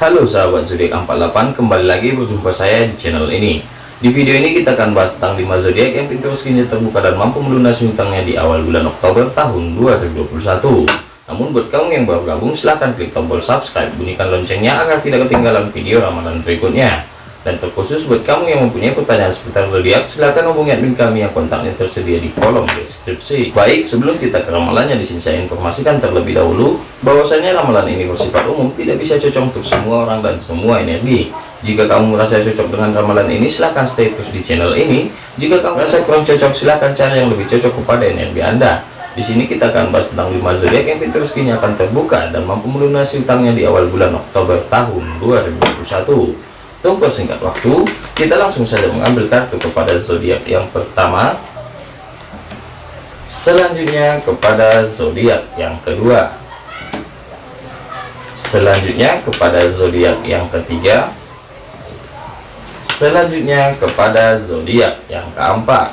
Halo sahabat zodiak 48 kembali lagi berjumpa saya di channel ini. Di video ini kita akan bahas tentang 5 zodiak yang pintu rezekinya terbuka dan mampu melunasi hutangnya di awal bulan Oktober tahun 2021 namun buat kamu yang baru gabung silahkan klik tombol subscribe. Bunyikan loncengnya agar tidak ketinggalan video ramalan berikutnya dan terkhusus buat kamu yang mempunyai pertanyaan seputar zodiak, silahkan hubungi admin kami yang kontaknya tersedia di kolom deskripsi. Baik, sebelum kita ke ramalannya, di sini saya informasikan terlebih dahulu bahwasanya ramalan ini bersifat umum, tidak bisa cocok untuk semua orang dan semua energi. Jika kamu merasa cocok dengan ramalan ini, silahkan stay terus di channel ini. Jika kamu merasa kurang cocok, silahkan cari yang lebih cocok kepada energi Anda. Di sini kita akan bahas tentang 5 zodiak yang pintu rezekinya akan terbuka dan mampu melunasi utangnya di awal bulan Oktober tahun 2021. Tunggu singkat waktu, kita langsung saja mengambil kartu kepada zodiak yang pertama. Selanjutnya kepada zodiak yang kedua. Selanjutnya kepada zodiak yang ketiga. Selanjutnya kepada zodiak yang keempat.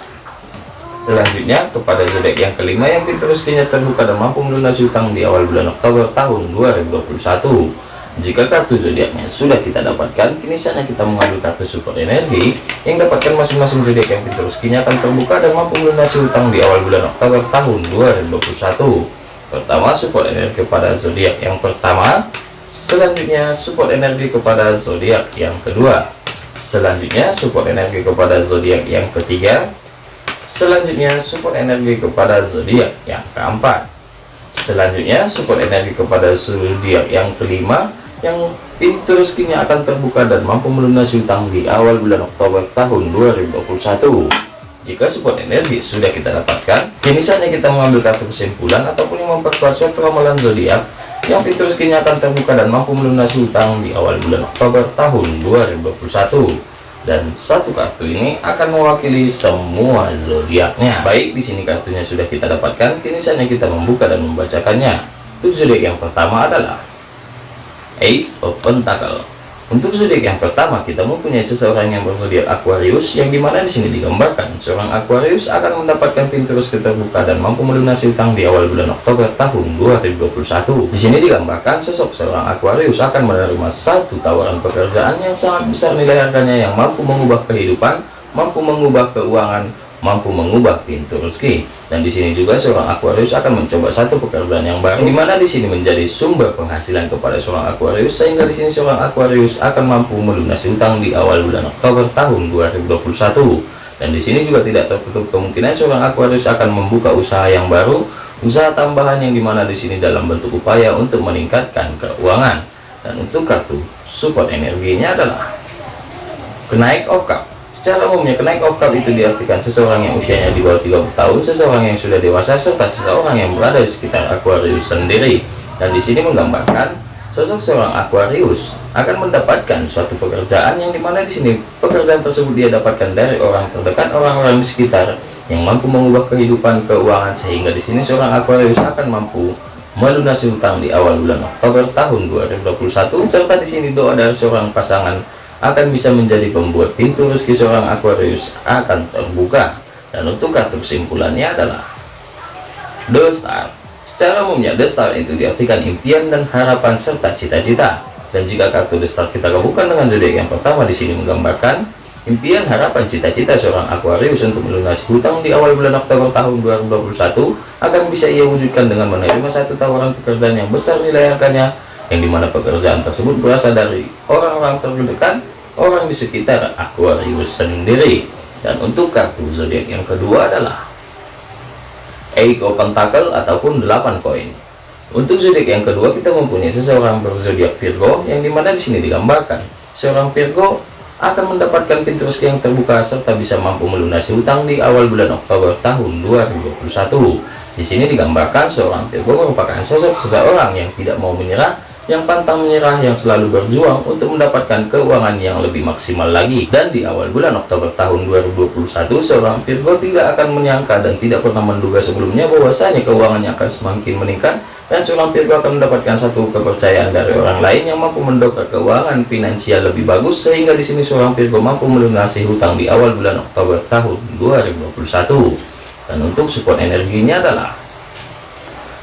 Selanjutnya kepada zodiak yang kelima yang rezekinya terbuka dan mampu melunasi utang di awal bulan Oktober tahun 2021 jika kartu zodiaknya sudah kita dapatkan, kini saatnya kita mengambil kartu support energi yang dapatkan masing-masing zodiak yang pintu rezekinya akan terbuka dan mampu melunasi utang di awal bulan Oktober tahun 2021. Pertama, support energi kepada zodiak yang pertama. Selanjutnya, support energi kepada zodiak yang kedua. Selanjutnya, support energi kepada zodiak yang ketiga. Selanjutnya, support energi kepada zodiak yang keempat. Selanjutnya, support energi kepada zodiak yang kelima yang pintu rezekinya akan terbuka dan mampu melunasi utang di awal bulan Oktober tahun 2021 jika support energi sudah kita dapatkan kini saatnya kita mengambil kartu kesimpulan ataupun yang memperkuat suatu ramalan zodiak yang pintu rezekinya akan terbuka dan mampu melunasi utang di awal bulan Oktober tahun 2021 dan satu kartu ini akan mewakili semua zodiaknya. Baik di sini kartunya sudah kita dapatkan kini saatnya kita membuka dan membacakannya. Untuk zodiak yang pertama adalah Ace of Pentacle. Untuk zodiak yang pertama kita mempunyai seseorang yang berzodiak Aquarius yang di mana di sini digambarkan seorang Aquarius akan mendapatkan pintu rezeki terbuka dan mampu melunasi utang di awal bulan Oktober tahun 2021. Di sini digambarkan sosok seorang Aquarius akan menerima satu tawaran pekerjaan yang sangat besar nilai harganya yang mampu mengubah kehidupan, mampu mengubah keuangan, mampu mengubah pintu rezeki. Dan di sini juga seorang Aquarius akan mencoba satu pekerjaan yang baru di mana di sini menjadi sumber penghasilan kepada seorang Aquarius sehingga di sini seorang Aquarius akan mampu melunasi utang di awal bulan Oktober tahun 2021 dan di sini juga tidak tertutup kemungkinan seorang Aquarius akan membuka usaha yang baru usaha tambahan yang di mana di sini dalam bentuk upaya untuk meningkatkan keuangan. Dan untuk kartu support energinya adalah kenaik of Secara umumnya kenaik oktav itu diartikan seseorang yang usianya di bawah 30 tahun, seseorang yang sudah dewasa, serta seseorang yang berada di sekitar Aquarius sendiri. Dan di sini menggambarkan sosok seorang Aquarius akan mendapatkan suatu pekerjaan yang di mana di sini pekerjaan tersebut dia dapatkan dari orang terdekat, orang-orang di sekitar yang mampu mengubah kehidupan keuangan sehingga di sini seorang Aquarius akan mampu melunasi hutang di awal bulan Oktober tahun 2021 serta di sini doa dari seorang pasangan akan bisa menjadi pembuat pintu rezeki seorang Aquarius akan terbuka. Dan untuk kartu kesimpulannya adalah The Star. Secara umumnya The Star itu diartikan impian dan harapan serta cita-cita. Dan jika kartu The Star kita gabungkan dengan zodiak yang pertama di sini menggambarkan impian harapan cita-cita seorang Aquarius untuk melunasi hutang di awal bulan Oktober tahun 2021 akan bisa ia wujudkan dengan menerima satu tawaran pekerjaan yang besar nilai harganya yang di mana pekerjaan tersebut berasal dari orang-orang terdekat orang di sekitar Aquarius sendiri. Dan untuk kartu zodiak yang kedua adalah Eight Pentacle ataupun 8 koin. Untuk zodiak yang kedua kita mempunyai seseorang berzodiak Virgo yang di mana di sini digambarkan. Seorang Virgo akan mendapatkan pintu rezeki yang terbuka serta bisa mampu melunasi hutang di awal bulan Oktober tahun 2021 di sini digambarkan seorang Virgo merupakan sosok seseorang yang tidak mau menyerah yang pantang menyerah yang selalu berjuang untuk mendapatkan keuangan yang lebih maksimal lagi. Dan di awal bulan Oktober tahun 2021 seorang Virgo tidak akan menyangka dan tidak pernah menduga sebelumnya bahwasanya keuangannya akan semakin meningkat dan seorang Virgo akan mendapatkan satu kepercayaan dari orang lain yang mampu mendongkrak keuangan finansial lebih bagus sehingga di sini seorang Virgo mampu melunasi hutang di awal bulan Oktober tahun 2021 dan untuk support energinya adalah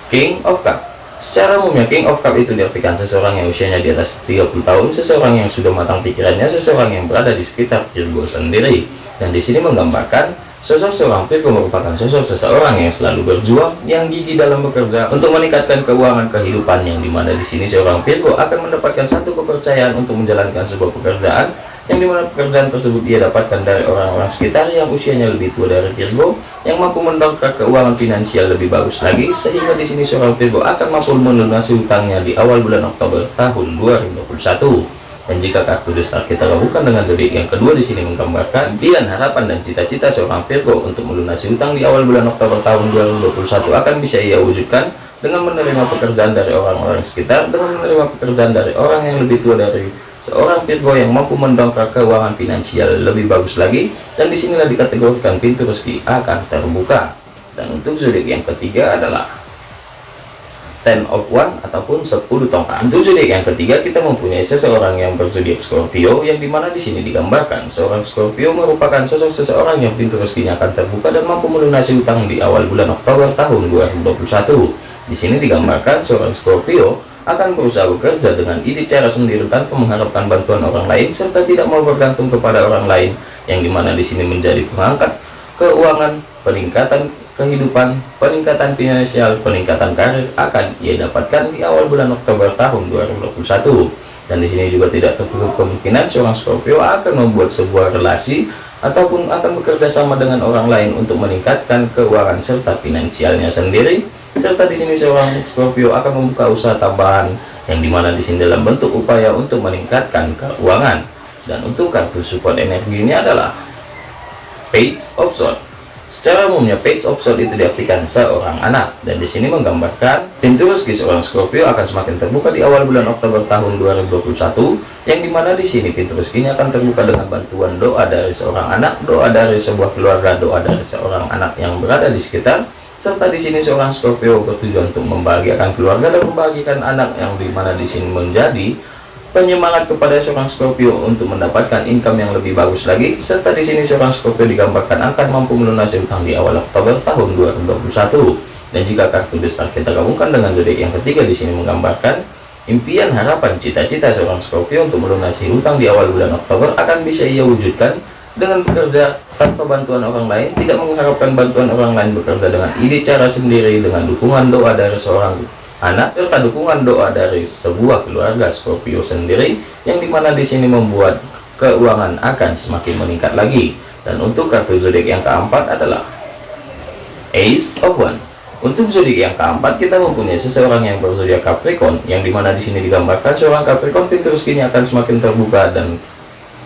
King of Cup Secara umumnya King of Cup itu diartikan seseorang yang usianya di atas 30 tahun, seseorang yang sudah matang pikirannya, seseorang yang berada di sekitar Virgo sendiri. Dan di sini menggambarkan sosok seorang Virgo merupakan sosok seseorang yang selalu berjuang, yang gigi dalam bekerja untuk meningkatkan keuangan kehidupan yang di mana di sini seorang Virgo akan mendapatkan satu kepercayaan untuk menjalankan sebuah pekerjaan yang di mana pekerjaan tersebut ia dapatkan dari orang-orang sekitar yang usianya lebih tua dari Virgo yang mampu mendongkrak keuangan finansial lebih bagus lagi sehingga di sini seorang Virgo akan mampu melunasi hutangnya di awal bulan Oktober tahun 2021 dan jika kartu destar kita lakukan dengan zodiak yang kedua di sini menggambarkan impian harapan dan cita-cita seorang Virgo untuk melunasi hutang di awal bulan Oktober tahun 2021 akan bisa ia wujudkan dengan menerima pekerjaan dari orang-orang sekitar dengan menerima pekerjaan dari orang yang lebih tua dari seorang Virgo yang mampu mendongkrak keuangan finansial lebih bagus lagi dan di sinilah dikategorikan pintu rezeki akan terbuka. Dan untuk zodiak yang ketiga adalah ten of one ataupun 10 tongkat. Untuk zodiak yang ketiga kita mempunyai seseorang yang berzodiak Scorpio yang di mana di sini digambarkan seorang Scorpio merupakan sosok seseorang yang pintu rezekinya akan terbuka dan mampu melunasi utang di awal bulan Oktober tahun 2021 di sini digambarkan seorang Scorpio akan berusaha bekerja dengan ide cara sendiri tanpa mengharapkan bantuan orang lain serta tidak mau bergantung kepada orang lain yang di mana di sini menjadi pengangkat keuangan peningkatan kehidupan peningkatan finansial peningkatan karir akan ia dapatkan di awal bulan Oktober tahun 2021 dan di sini juga tidak tertutup kemungkinan seorang Scorpio akan membuat sebuah relasi ataupun akan bekerja sama dengan orang lain untuk meningkatkan keuangan serta finansialnya sendiri serta di sini seorang Scorpio akan membuka usaha tambahan yang di mana di sini dalam bentuk upaya untuk meningkatkan keuangan. Dan untuk kartu support energi ini adalah page of sword secara umumnya page of sword itu diartikan seorang anak. Dan di sini menggambarkan pintu rezeki seorang Scorpio akan semakin terbuka di awal bulan Oktober tahun 2021 yang di mana di sini pintu rezekinya akan terbuka dengan bantuan doa dari seorang anak doa dari sebuah keluarga doa dari seorang anak yang berada di sekitar serta di sini seorang Scorpio bertujuan untuk membahagiakan keluarga dan membahagiakan anak yang di mana di sini menjadi penyemangat kepada seorang Scorpio untuk mendapatkan income yang lebih bagus lagi. Serta di sini seorang Scorpio digambarkan akan mampu melunasi utang di awal Oktober tahun 2021 dan jika kartu besar kita gabungkan dengan zodiak yang ketiga di sini menggambarkan impian harapan cita-cita seorang Scorpio untuk melunasi utang di awal bulan Oktober akan bisa ia wujudkan dengan bekerja tanpa bantuan orang lain tidak mengharapkan bantuan orang lain bekerja dengan ide cara sendiri dengan dukungan doa dari seorang anak serta dukungan doa dari sebuah keluarga Scorpio sendiri yang di mana di sini membuat keuangan akan semakin meningkat lagi. Dan untuk kartu zodiak yang keempat adalah Ace of One. Untuk zodiak yang keempat kita mempunyai seseorang yang berzodiak Capricorn yang di mana di sini digambarkan seorang Capricorn pintu rezekinya akan semakin terbuka dan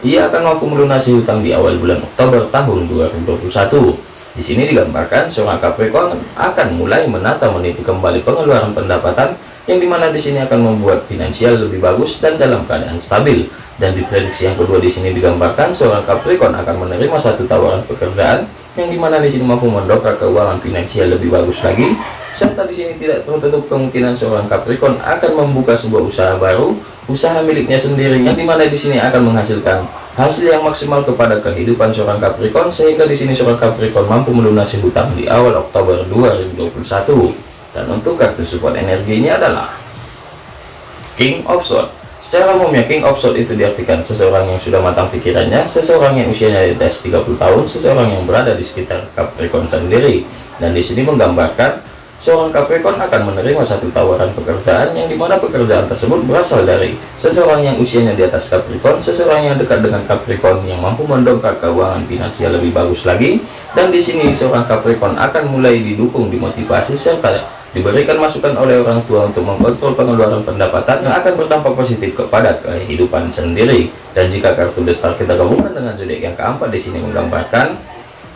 ia akan mampu melunasi hutang di awal bulan Oktober tahun 2021. Di sini digambarkan seorang Capricorn akan mulai menata meniti kembali pengeluaran pendapatan yang di mana di sini akan membuat finansial lebih bagus dan dalam keadaan stabil. Dan di prediksi yang kedua di sini digambarkan seorang Capricorn akan menerima satu tawaran pekerjaan yang di mana di sini mampu mendongkrak keuangan finansial lebih bagus lagi serta di sini tidak tertutup kemungkinan seorang Capricorn akan membuka sebuah usaha baru usaha miliknya sendiri yang di mana di sini akan menghasilkan hasil yang maksimal kepada kehidupan seorang Capricorn sehingga di sini seorang Capricorn mampu melunasi hutang di awal Oktober 2021 dan untuk kartu support energi ini adalah King of Swords Secara umumnya King of Swords itu diartikan seseorang yang sudah matang pikirannya, seseorang yang usianya di atas 30 tahun, seseorang yang berada di sekitar Capricorn sendiri. Dan di sini menggambarkan seorang Capricorn akan menerima satu tawaran pekerjaan yang di mana pekerjaan tersebut berasal dari seseorang yang usianya di atas Capricorn, seseorang yang dekat dengan Capricorn yang mampu mendongkrak keuangan finansial lebih bagus lagi. Dan di sini seorang Capricorn akan mulai didukung, dimotivasi serta diberikan masukan oleh orang tua untuk mengontrol pengeluaran pendapatan yang akan berdampak positif kepada kehidupan sendiri. Dan jika kartu besar kita gabungkan dengan zodiak yang keempat di sini menggambarkan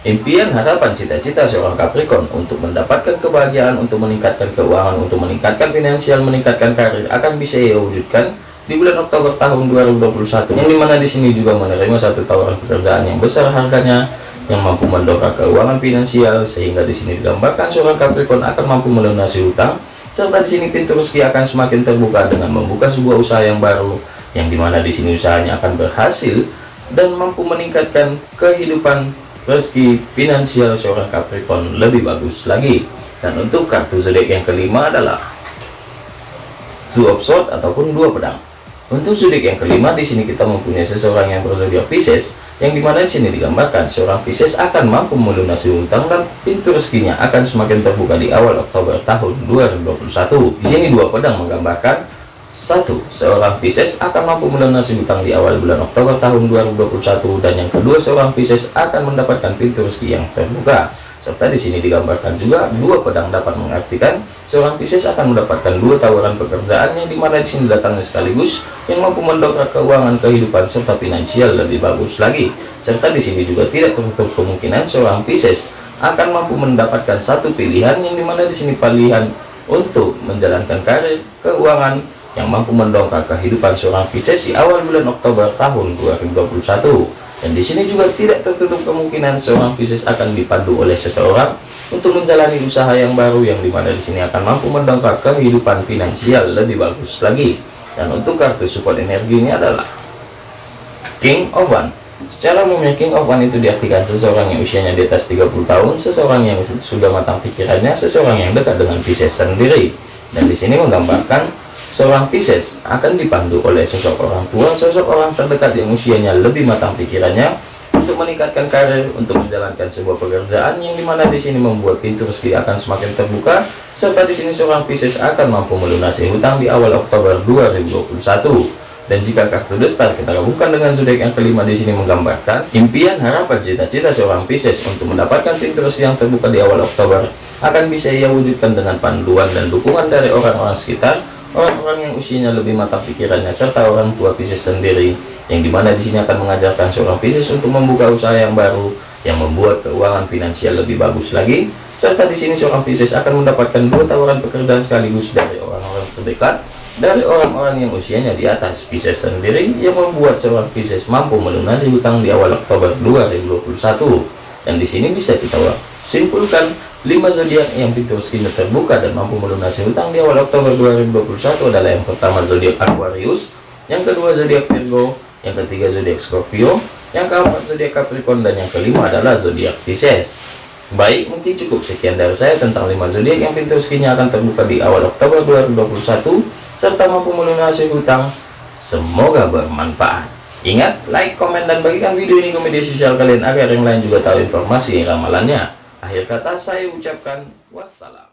impian harapan cita-cita seorang Capricorn untuk mendapatkan kebahagiaan untuk meningkatkan keuangan untuk meningkatkan finansial meningkatkan karir akan bisa ia wujudkan di bulan Oktober tahun 2021 yang di mana di sini juga menerima satu tawaran pekerjaan yang besar harganya yang mampu mendongkrak keuangan finansial sehingga di sini digambarkan seorang Capricorn akan mampu melunasi hutang serta di sini pintu rezeki akan semakin terbuka dengan membuka sebuah usaha yang baru yang di mana di sini usahanya akan berhasil dan mampu meningkatkan kehidupan rezeki finansial seorang Capricorn lebih bagus lagi. Dan untuk kartu zodiak yang kelima adalah two of sword ataupun dua pedang untuk zodiak yang kelima di sini kita mempunyai seseorang yang berzodiak Pisces yang di mana di sini digambarkan seorang Pisces akan mampu melunasi utang dan pintu rezekinya akan semakin terbuka di awal Oktober tahun 2021 di sini dua pedang menggambarkan satu, seorang Pisces akan mampu melunasi hutang di awal bulan Oktober tahun 2021 dan yang kedua seorang Pisces akan mendapatkan pintu rezeki yang terbuka. Serta di sini digambarkan juga dua pedang dapat mengartikan seorang Pisces akan mendapatkan dua tawaran pekerjaan yang di mana di sini datangnya sekaligus yang mampu mendongkrak keuangan kehidupan serta finansial lebih bagus lagi. Serta di sini juga tidak tertutup kemungkinan seorang Pisces akan mampu mendapatkan satu pilihan yang di mana di sini pilihan untuk menjalankan karir, keuangan, yang mampu mendongkrak kehidupan seorang Pisces di awal bulan Oktober tahun 2021 dan di sini juga tidak tertutup kemungkinan seorang Pisces akan dipandu oleh seseorang untuk menjalani usaha yang baru yang di mana di sini akan mampu mendongkrak kehidupan finansial lebih bagus lagi. Dan untuk kartu support energi ini adalah King of One. Secara umumnya King of One itu diartikan seseorang yang usianya di atas 30 tahun seseorang yang sudah matang pikirannya seseorang yang dekat dengan Pisces sendiri. Dan di sini menggambarkan Seorang Pisces akan dipandu oleh sosok orang tua, sosok orang terdekat yang usianya lebih matang pikirannya untuk meningkatkan karir, untuk menjalankan sebuah pekerjaan yang di mana di sini membuat pintu rezeki akan semakin terbuka, serta di sini seorang Pisces akan mampu melunasi hutang di awal Oktober 2021. Dan jika kartu The Star kita gabungkan dengan zodiak yang kelima di sini menggambarkan impian, harapan, cita-cita seorang Pisces untuk mendapatkan pintu rezeki yang terbuka di awal Oktober akan bisa ia wujudkan dengan panduan dan dukungan dari orang-orang sekitar orang-orang yang usianya lebih matang pikirannya serta orang tua Pisces sendiri yang di mana di sini akan mengajarkan seorang Pisces untuk membuka usaha yang baru yang membuat keuangan finansial lebih bagus lagi serta di sini seorang Pisces akan mendapatkan dua tawaran pekerjaan sekaligus dari orang-orang terdekat dari orang-orang yang usianya di atas. Pisces sendiri yang membuat seorang Pisces mampu melunasi hutang di awal Oktober 2021 dan di sini bisa kita simpulkan 5 zodiak yang pintu rezekinya terbuka dan mampu melunasi hutang di awal Oktober 2021 adalah yang pertama zodiak Aquarius, yang kedua zodiak Virgo, yang ketiga zodiak Scorpio, yang keempat zodiak Capricorn dan yang kelima adalah zodiak Pisces. Baik, mungkin cukup sekian dari saya tentang 5 zodiak yang pintu rezekinya akan terbuka di awal Oktober 2021 serta mampu melunasi hutang. Semoga bermanfaat. Ingat, like, komen, dan bagikan video ini ke media sosial kalian agar yang lain juga tahu informasi ramalannya. Akhir kata saya ucapkan wassalam.